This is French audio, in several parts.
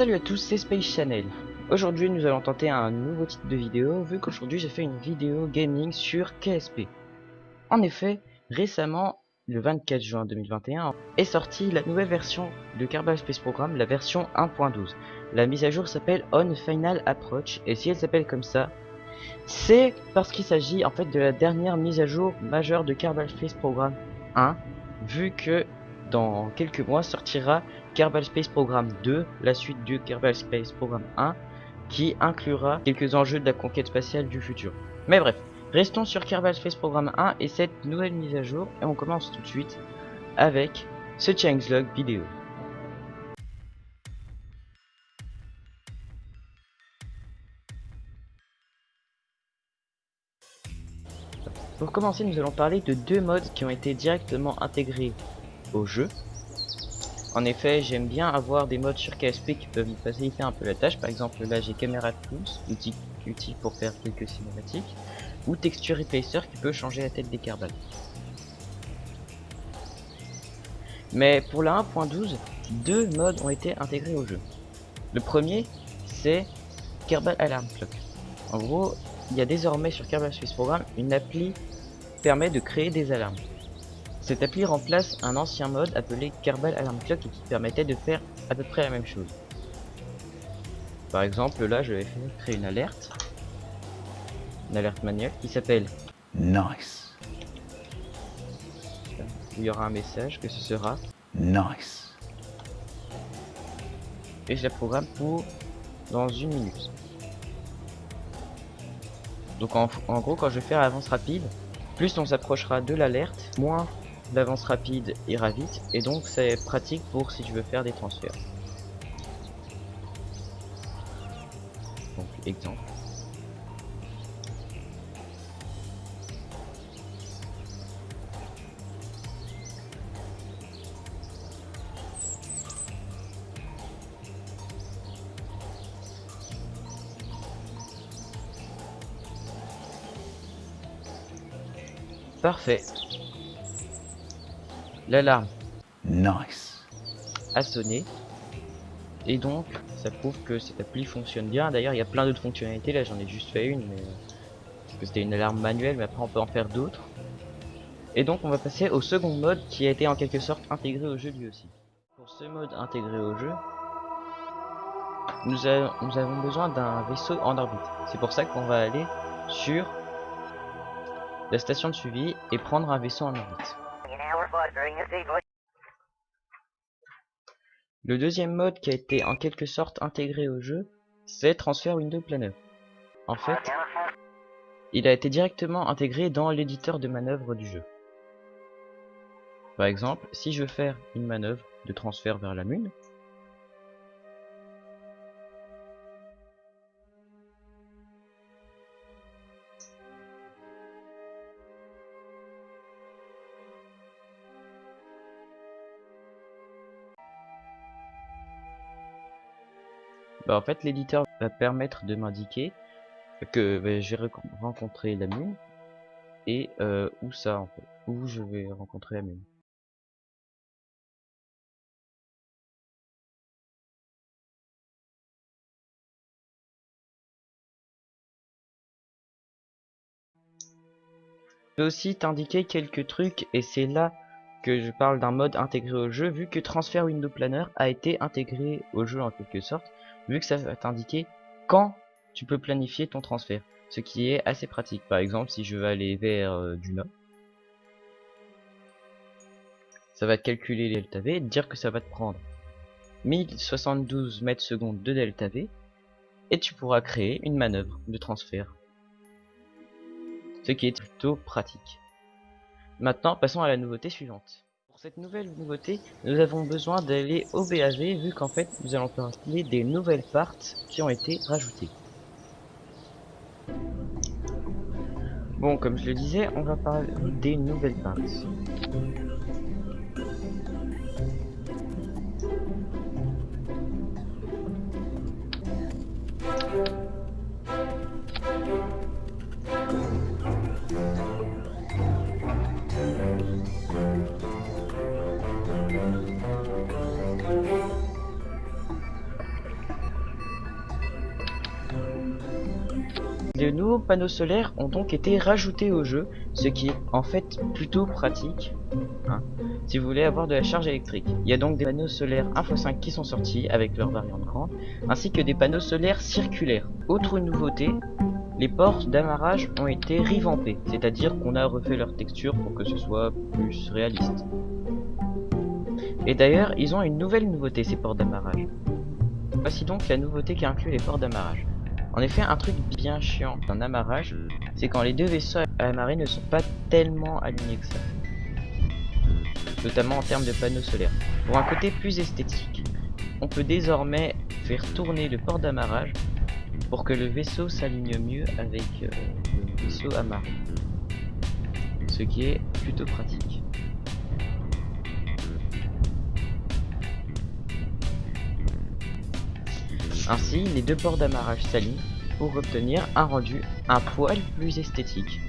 Salut à tous, c'est Space Channel. Aujourd'hui, nous allons tenter un nouveau type de vidéo, vu qu'aujourd'hui j'ai fait une vidéo gaming sur KSP. En effet, récemment, le 24 juin 2021, est sortie la nouvelle version de Kerbal Space Program, la version 1.12. La mise à jour s'appelle On Final Approach, et si elle s'appelle comme ça, c'est parce qu'il s'agit en fait de la dernière mise à jour majeure de Kerbal Space Program 1, vu que dans quelques mois sortira Kerbal Space Program 2, la suite du Kerbal Space Program 1, qui inclura quelques enjeux de la conquête spatiale du futur. Mais bref, restons sur Kerbal Space Program 1 et cette nouvelle mise à jour, et on commence tout de suite avec ce changelog vidéo. Pour commencer, nous allons parler de deux modes qui ont été directement intégrés au jeu en effet, j'aime bien avoir des modes sur KSP qui peuvent faciliter un peu la tâche. Par exemple, là j'ai Camera Tools, outil utile pour faire quelques cinématiques, ou Texture Replacer qui peut changer la tête des carbales. Mais pour la 1.12, deux modes ont été intégrés au jeu. Le premier, c'est Kerbal Alarm Clock. En gros, il y a désormais sur Kerbal Space Program une appli qui permet de créer des alarmes. Cette appli remplace un ancien mode appelé Kerbal Alarm Clock qui permettait de faire à peu près la même chose. Par exemple, là, je vais créer une alerte, une alerte manuelle qui s'appelle Nice. il y aura un message que ce sera Nice. et je la programme pour dans une minute. Donc en, en gros, quand je vais faire avance rapide, plus on s'approchera de l'alerte, moins l'avance rapide ira vite et donc c'est pratique pour si je veux faire des transferts. Parfait. L'alarme Nice. a sonné. Et donc, ça prouve que cette appli fonctionne bien. D'ailleurs, il y a plein d'autres fonctionnalités. Là, j'en ai juste fait une, mais parce que c'était une alarme manuelle, mais après on peut en faire d'autres. Et donc, on va passer au second mode qui a été en quelque sorte intégré au jeu lui aussi. Pour ce mode intégré au jeu, nous, nous avons besoin d'un vaisseau en orbite. C'est pour ça qu'on va aller sur la station de suivi et prendre un vaisseau en orbite. Le deuxième mode qui a été en quelque sorte intégré au jeu, c'est Transfer Window Planner. En fait, il a été directement intégré dans l'éditeur de manœuvre du jeu. Par exemple, si je veux faire une manœuvre de transfert vers la Lune, Bah, en fait l'éditeur va permettre de m'indiquer que bah, j'ai rencontré la mine et euh, où ça en fait, où je vais rencontrer la mine. Je peux aussi t'indiquer quelques trucs et c'est là que je parle d'un mode intégré au jeu vu que Transfer Window Planner a été intégré au jeu en quelque sorte vu que ça va t'indiquer quand tu peux planifier ton transfert, ce qui est assez pratique. Par exemple, si je veux aller vers euh, du nord, ça va calculer les delta V dire que ça va te prendre 1072 mètres secondes de delta V et tu pourras créer une manœuvre de transfert. Ce qui est plutôt pratique. Maintenant, passons à la nouveauté suivante cette nouvelle nouveauté, nous avons besoin d'aller au BAV vu qu'en fait nous allons parler des nouvelles parts qui ont été rajoutées. Bon, comme je le disais, on va parler des nouvelles parts. De nouveaux panneaux solaires ont donc été rajoutés au jeu, ce qui est en fait plutôt pratique hein, si vous voulez avoir de la charge électrique. Il y a donc des panneaux solaires 1x5 qui sont sortis avec leur variante grande, ainsi que des panneaux solaires circulaires. Autre nouveauté, les portes d'amarrage ont été revampées, c'est-à-dire qu'on a refait leur texture pour que ce soit plus réaliste. Et d'ailleurs, ils ont une nouvelle nouveauté ces portes d'amarrage. Voici donc la nouveauté qui inclut les portes d'amarrage. En effet, un truc bien chiant d'un amarrage, c'est quand les deux vaisseaux à amarrer ne sont pas tellement alignés que ça. Notamment en termes de panneaux solaires. Pour un côté plus esthétique, on peut désormais faire tourner le port d'amarrage pour que le vaisseau s'aligne mieux avec euh, le vaisseau amarré. Ce qui est plutôt pratique. Ainsi, les deux ports d'amarrage s'alignent pour obtenir un rendu un poil plus esthétique.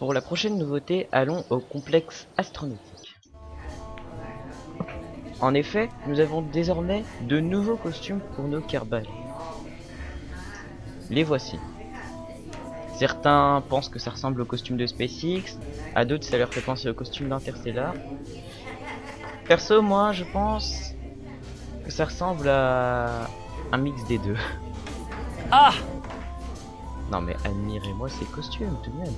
Pour la prochaine nouveauté, allons au complexe astronautique. En effet, nous avons désormais de nouveaux costumes pour nos Kerbal. Les voici. Certains pensent que ça ressemble au costume de SpaceX, à d'autres ça leur fait penser au costume d'Interstellar. Perso, moi je pense que ça ressemble à un mix des deux. Ah Non mais admirez-moi ces costumes tout de même.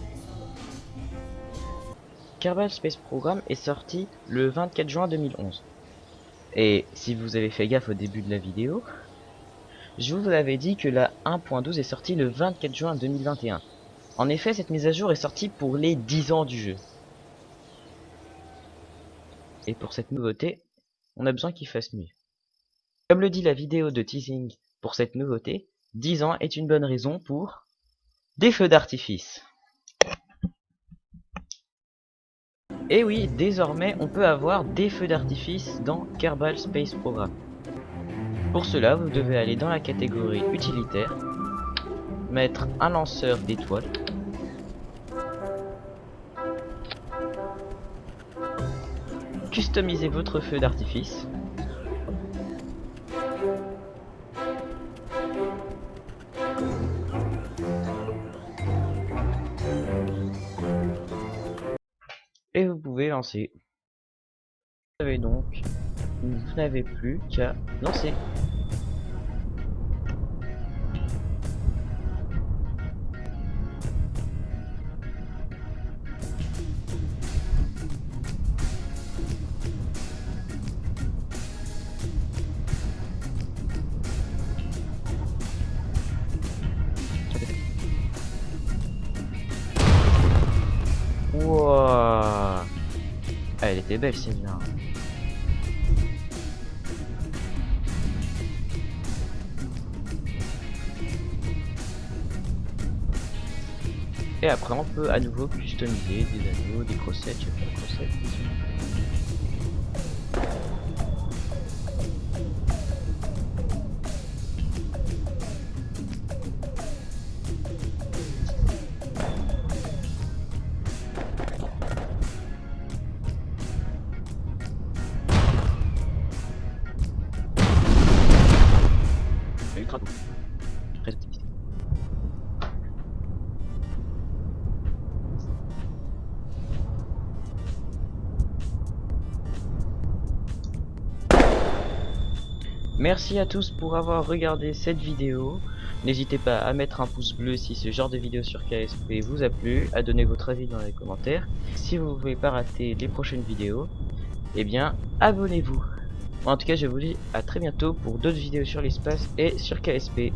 Kerbal Space Program est sorti le 24 juin 2011. Et si vous avez fait gaffe au début de la vidéo, je vous avais dit que la 1.12 est sortie le 24 juin 2021. En effet, cette mise à jour est sortie pour les 10 ans du jeu. Et pour cette nouveauté, on a besoin qu'il fasse mieux. Comme le dit la vidéo de teasing pour cette nouveauté, 10 ans est une bonne raison pour des feux d'artifice. Et oui, désormais on peut avoir des feux d'artifice dans Kerbal Space Program. Pour cela, vous devez aller dans la catégorie utilitaire, mettre un lanceur d'étoiles, customiser votre feu d'artifice, et vous pouvez lancer. Vous avez donc, vous n'avez plus qu'à lancer. Était belle celle-là. Et après on peut à nouveau customiser des anneaux, des crossettes, je Merci à tous pour avoir regardé cette vidéo. N'hésitez pas à mettre un pouce bleu si ce genre de vidéo sur KSP vous a plu, à donner votre avis dans les commentaires. Si vous ne voulez pas rater les prochaines vidéos, eh bien abonnez-vous. En tout cas je vous dis à très bientôt pour d'autres vidéos sur l'espace et sur KSP.